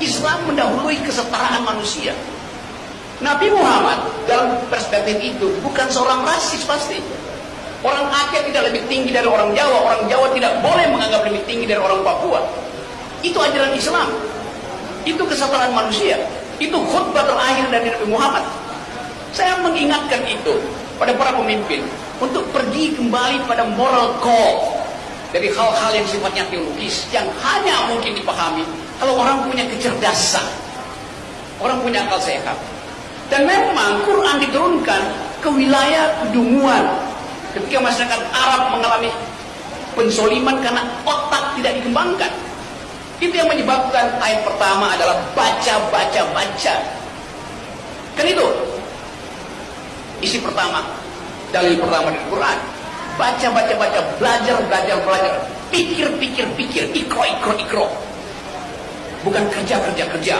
Islam mendahului kesetaraan manusia. Nabi Muhammad dalam perspektif itu bukan seorang rasis pasti. Orang Aceh tidak lebih tinggi dari orang Jawa, orang Jawa tidak boleh menganggap lebih tinggi dari orang Papua. Itu ajaran Islam. Itu kesetaraan manusia. Itu khutbah terakhir dari Nabi Muhammad. Saya mengingatkan itu pada para pemimpin untuk pergi kembali pada moral code dari hal-hal yang sifatnya teologis yang hanya mungkin dipahami kalau orang punya kecerdasan, orang punya akal sehat. Dan memang Quran diturunkan ke wilayah kedunguan. Ketika masyarakat Arab mengalami pensoliman karena otak tidak dikembangkan. Itu yang menyebabkan ayat pertama adalah baca, baca, baca. Kan itu isi pertama, dalil pertama dari Quran. Baca, baca, baca, belajar, belajar, belajar. Pikir, pikir, pikir, ikro, ikro, ikro. Bukan kerja, kerja, kerja.